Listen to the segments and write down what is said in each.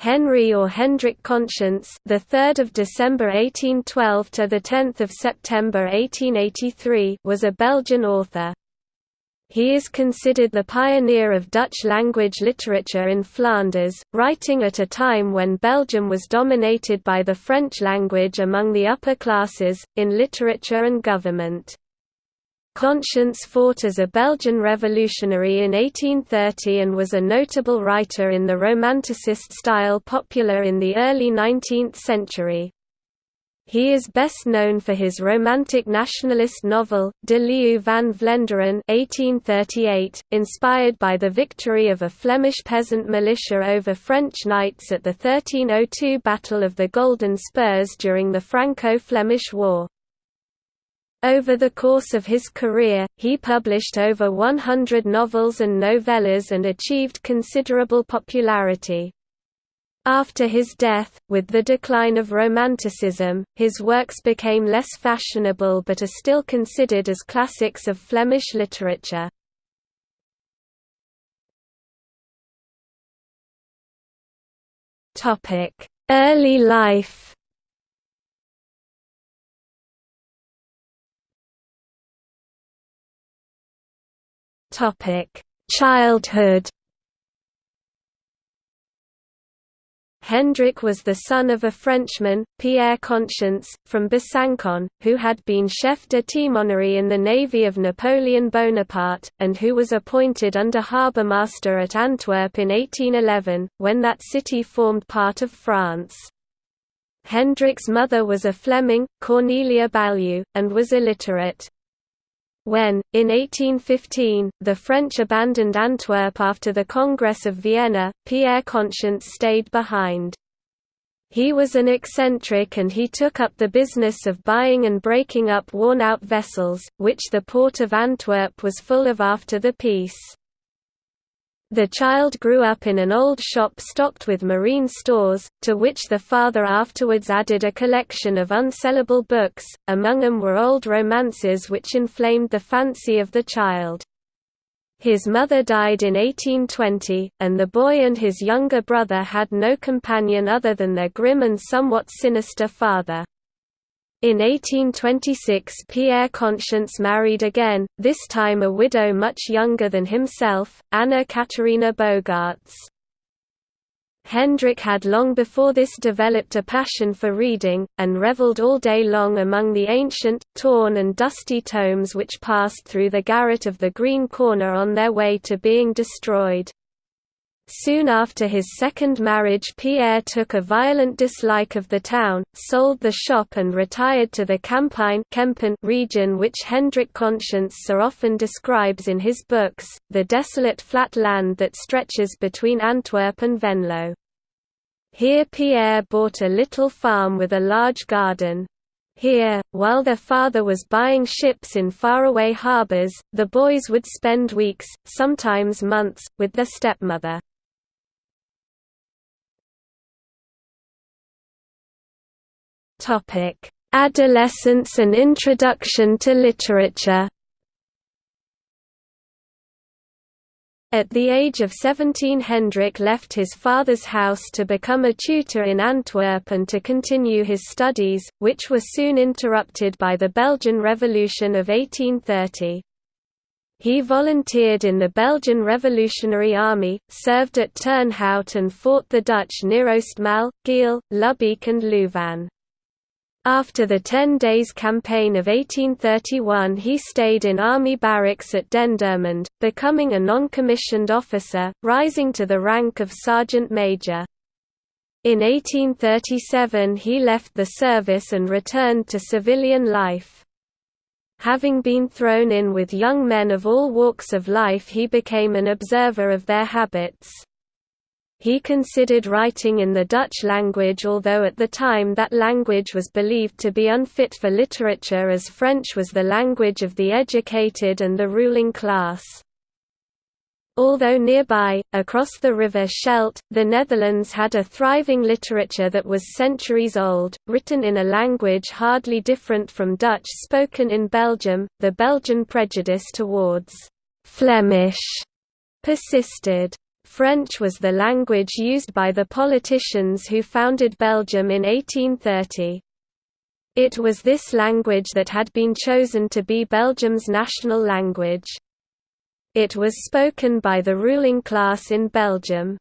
Henry or Hendrik Conscience, the 3rd of December 1812 to the 10th of September 1883, was a Belgian author. He is considered the pioneer of Dutch language literature in Flanders, writing at a time when Belgium was dominated by the French language among the upper classes, in literature and government. Conscience fought as a Belgian revolutionary in 1830 and was a notable writer in the Romanticist style popular in the early 19th century. He is best known for his romantic nationalist novel, De Leeuw van Vlaanderen 1838, inspired by the victory of a Flemish peasant militia over French knights at the 1302 Battle of the Golden Spurs during the Franco-Flemish War. Over the course of his career, he published over 100 novels and novellas and achieved considerable popularity. After his death, with the decline of Romanticism, his works became less fashionable but are still considered as classics of Flemish literature. Early life Childhood. Hendrik was the son of a Frenchman, Pierre Conscience, from Besancon, who had been chef de timonerie in the navy of Napoleon Bonaparte, and who was appointed under harbourmaster at Antwerp in 1811, when that city formed part of France. Hendrik's mother was a Fleming, Cornelia Ballieu, and was illiterate. When, in 1815, the French abandoned Antwerp after the Congress of Vienna, Pierre Conscience stayed behind. He was an eccentric and he took up the business of buying and breaking up worn-out vessels, which the port of Antwerp was full of after the peace. The child grew up in an old shop stocked with marine stores, to which the father afterwards added a collection of unsellable books, among them were old romances which inflamed the fancy of the child. His mother died in 1820, and the boy and his younger brother had no companion other than their grim and somewhat sinister father. In 1826 Pierre Conscience married again, this time a widow much younger than himself, Anna Katerina Bogaerts. Hendrik had long before this developed a passion for reading, and revelled all day long among the ancient, torn and dusty tomes which passed through the garret of the Green Corner on their way to being destroyed. Soon after his second marriage Pierre took a violent dislike of the town, sold the shop and retired to the Campine region which Hendrik Conscience so often describes in his books, the desolate flat land that stretches between Antwerp and Venlo. Here Pierre bought a little farm with a large garden. Here, while their father was buying ships in faraway harbors, the boys would spend weeks, sometimes months, with their stepmother. Topic: Adolescence and introduction to literature. At the age of 17 Hendrik left his father's house to become a tutor in Antwerp and to continue his studies, which were soon interrupted by the Belgian Revolution of 1830. He volunteered in the Belgian Revolutionary Army, served at Turnhout and fought the Dutch near Oostmaal, Geel, Lubbeek and Louvain. After the Ten Days Campaign of 1831 he stayed in army barracks at Dendermonde, becoming a non-commissioned officer, rising to the rank of sergeant major. In 1837 he left the service and returned to civilian life. Having been thrown in with young men of all walks of life he became an observer of their habits. He considered writing in the Dutch language although at the time that language was believed to be unfit for literature as French was the language of the educated and the ruling class. Although nearby, across the river Scheldt, the Netherlands had a thriving literature that was centuries old, written in a language hardly different from Dutch spoken in Belgium, the Belgian prejudice towards «Flemish» persisted. French was the language used by the politicians who founded Belgium in 1830. It was this language that had been chosen to be Belgium's national language. It was spoken by the ruling class in Belgium.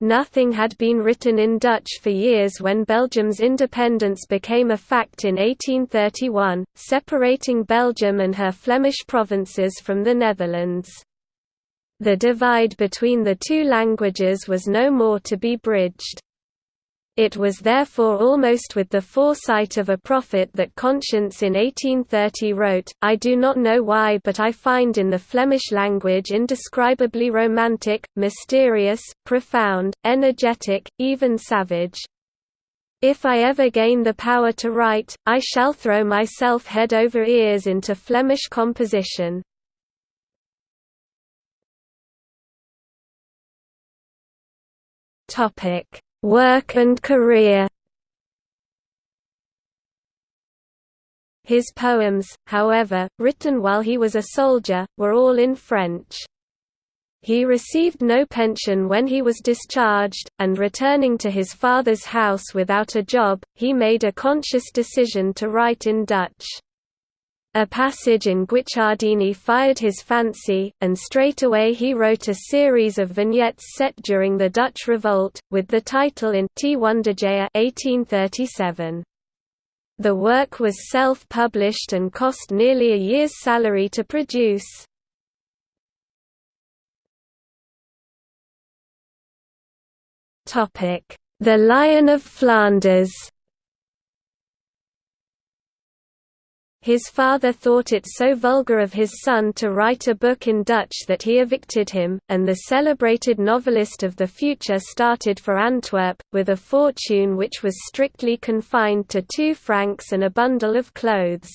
Nothing had been written in Dutch for years when Belgium's independence became a fact in 1831, separating Belgium and her Flemish provinces from the Netherlands. The divide between the two languages was no more to be bridged. It was therefore almost with the foresight of a prophet that Conscience in 1830 wrote, I do not know why but I find in the Flemish language indescribably romantic, mysterious, profound, energetic, even savage. If I ever gain the power to write, I shall throw myself head over ears into Flemish composition. Topic: Work and career. His poems, however, written while he was a soldier, were all in French. He received no pension when he was discharged, and returning to his father's house without a job, he made a conscious decision to write in Dutch. A passage in Guicciardini fired his fancy, and straightaway he wrote a series of vignettes set during the Dutch Revolt, with the title in 't Wonderjaer 1837. The work was self-published and cost nearly a year's salary to produce. The Lion of Flanders His father thought it so vulgar of his son to write a book in Dutch that he evicted him, and the celebrated novelist of the future started for Antwerp, with a fortune which was strictly confined to two francs and a bundle of clothes.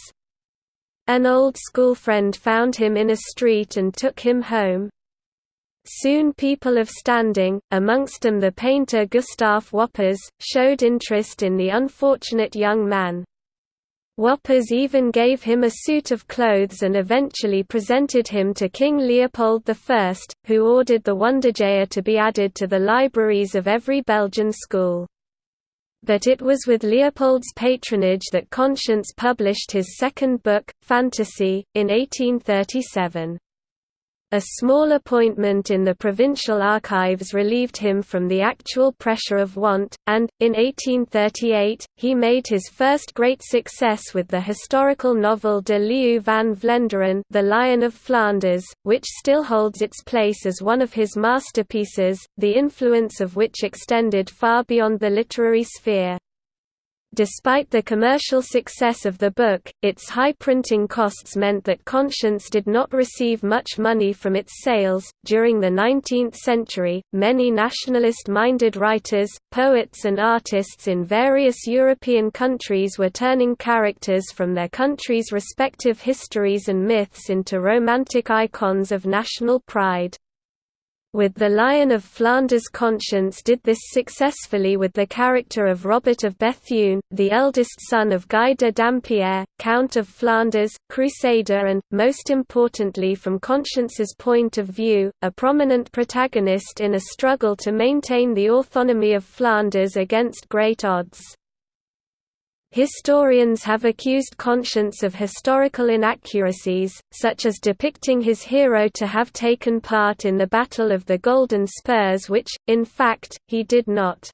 An old school friend found him in a street and took him home. Soon people of standing, amongst them the painter Gustave Wappers, showed interest in the unfortunate young man. Wappers even gave him a suit of clothes and eventually presented him to King Leopold I, who ordered the Wonderjaer to be added to the libraries of every Belgian school. But it was with Leopold's patronage that Conscience published his second book, Fantasy, in 1837. A small appointment in the provincial archives relieved him from the actual pressure of want, and, in 1838, he made his first great success with the historical novel De Leeuw van Vlaanderen The Lion of Flanders, which still holds its place as one of his masterpieces, the influence of which extended far beyond the literary sphere. Despite the commercial success of the book, its high printing costs meant that Conscience did not receive much money from its sales. During the 19th century, many nationalist minded writers, poets, and artists in various European countries were turning characters from their country's respective histories and myths into romantic icons of national pride with the Lion of Flanders Conscience did this successfully with the character of Robert of Bethune, the eldest son of Guy de Dampierre, Count of Flanders, Crusader and, most importantly from Conscience's point of view, a prominent protagonist in a struggle to maintain the autonomy of Flanders against great odds. Historians have accused Conscience of historical inaccuracies, such as depicting his hero to have taken part in the Battle of the Golden Spurs which, in fact, he did not.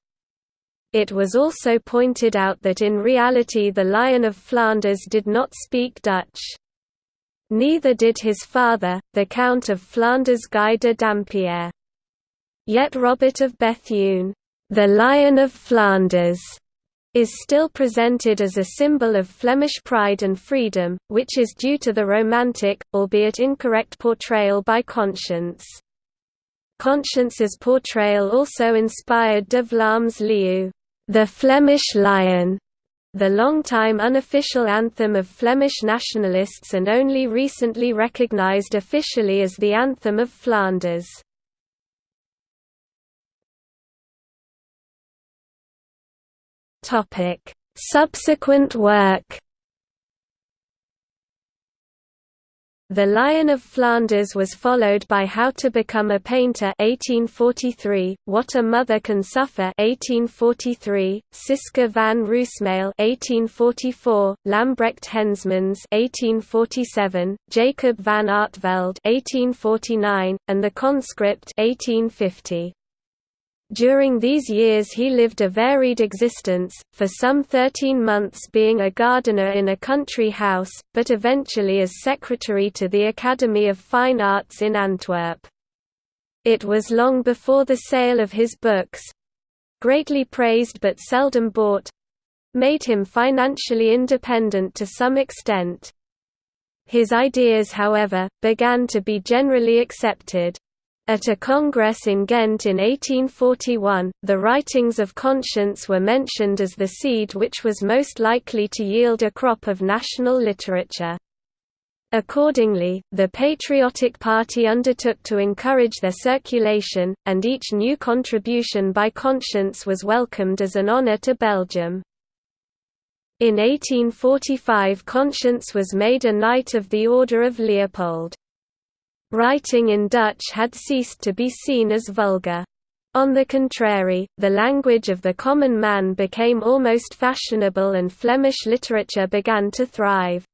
It was also pointed out that in reality the Lion of Flanders did not speak Dutch. Neither did his father, the Count of Flanders Guy de Dampierre. Yet Robert of Bethune, the Lion of Flanders, is still presented as a symbol of Flemish pride and freedom, which is due to the romantic, albeit incorrect portrayal by Conscience. Conscience's portrayal also inspired de Vlaamse Leeuw, the Flemish Lion, the long-time unofficial anthem of Flemish nationalists and only recently recognised officially as the anthem of Flanders. Topic: Subsequent work. The Lion of Flanders was followed by How to Become a Painter 1843, What a Mother Can Suffer 1843, Siska van Roosemael 1844, Lambrecht Hensmans 1847, Jacob van Artevelde 1849, and The Conscript 1850. During these years he lived a varied existence, for some 13 months being a gardener in a country house, but eventually as secretary to the Academy of Fine Arts in Antwerp. It was long before the sale of his books—greatly praised but seldom bought—made him financially independent to some extent. His ideas however, began to be generally accepted. At a congress in Ghent in 1841, the writings of Conscience were mentioned as the seed which was most likely to yield a crop of national literature. Accordingly, the Patriotic Party undertook to encourage their circulation, and each new contribution by Conscience was welcomed as an honour to Belgium. In 1845 Conscience was made a Knight of the Order of Leopold. Writing in Dutch had ceased to be seen as vulgar. On the contrary, the language of the common man became almost fashionable and Flemish literature began to thrive.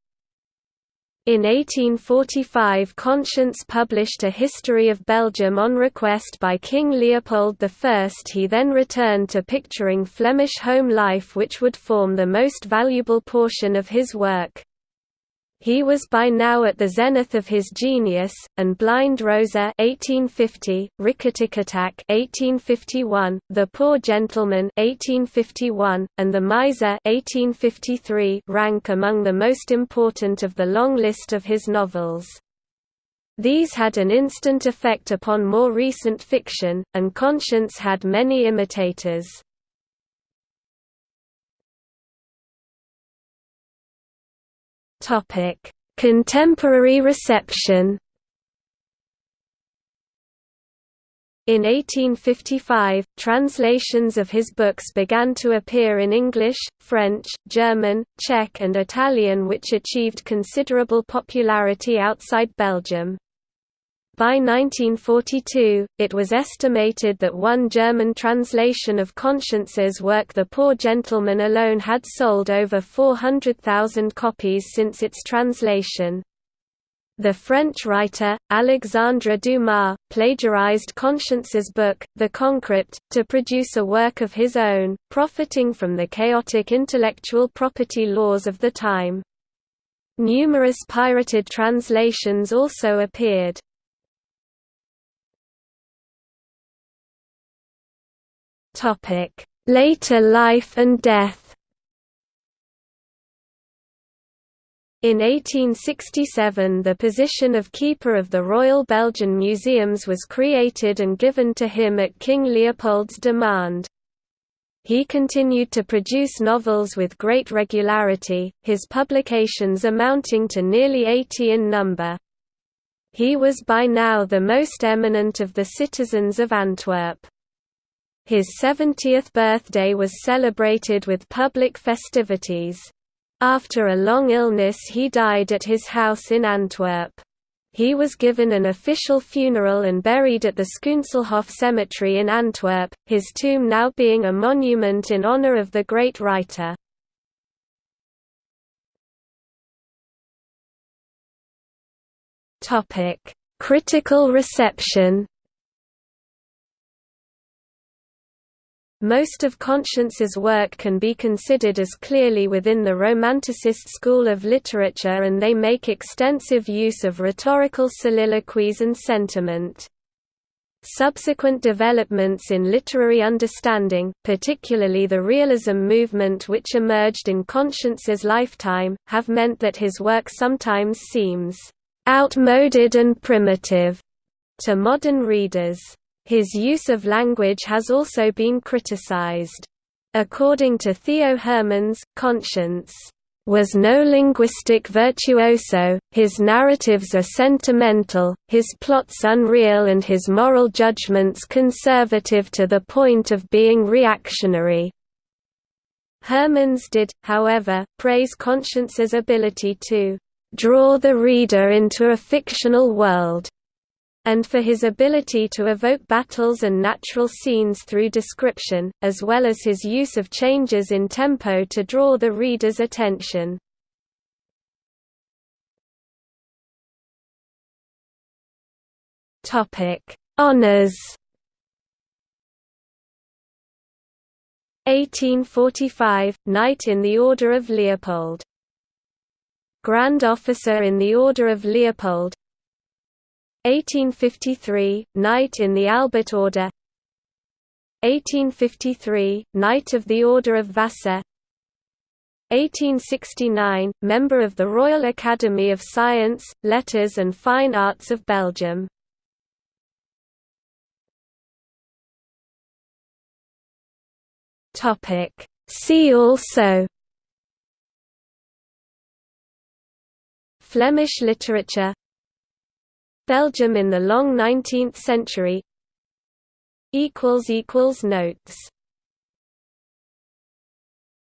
In 1845 Conscience published a history of Belgium on request by King Leopold I. He then returned to picturing Flemish home life which would form the most valuable portion of his work. He was by now at the zenith of his genius, and Blind Rosa 1850, Rikketikketak 1851, The Poor Gentleman 1851, and The Miser 1853 rank among the most important of the long list of his novels. These had an instant effect upon more recent fiction, and Conscience had many imitators. Topic: Contemporary reception. In 1855, translations of his books began to appear in English, French, German, Czech and Italian which achieved considerable popularity outside Belgium. By 1942, it was estimated that one German translation of Conscience's work The Poor Gentleman alone had sold over 400,000 copies since its translation. The French writer, Alexandre Dumas, plagiarized Conscience's book, The Conscript, to produce a work of his own, profiting from the chaotic intellectual property laws of the time. Numerous pirated translations also appeared. Later life and death. In 1867 the position of Keeper of the Royal Belgian Museums was created and given to him at King Leopold's demand. He continued to produce novels with great regularity, his publications amounting to nearly 80 in number. He was by now the most eminent of the citizens of Antwerp. His 70th birthday was celebrated with public festivities. After a long illness he died at his house in Antwerp. He was given an official funeral and buried at the Schoonselhof Cemetery in Antwerp, his tomb now being a monument in honor of the great writer. Critical reception Most of Conscience's work can be considered as clearly within the Romanticist school of literature and they make extensive use of rhetorical soliloquies and sentiment. Subsequent developments in literary understanding, particularly the realism movement which emerged in Conscience's lifetime, have meant that his work sometimes seems outmoded and primitive to modern readers. His use of language has also been criticized. According to Theo Hermans, Conscience was no linguistic virtuoso, his narratives are sentimental, his plots unreal and his moral judgments conservative to the point of being reactionary. Hermans did, however, praise Conscience's ability to draw the reader into a fictional world, and for his ability to evoke battles and natural scenes through description, as well as his use of changes in tempo to draw the reader's attention. Honours 1845 – Knight in the Order of Leopold Grand Officer in the Order of Leopold 1853 – Knight in the Albert Order. 1853 – Knight of the Order of Vasa 1869 – Member of the Royal Academy of Science, Letters and Fine Arts of Belgium. See also Flemish literature Belgium in the long 19th century. Notes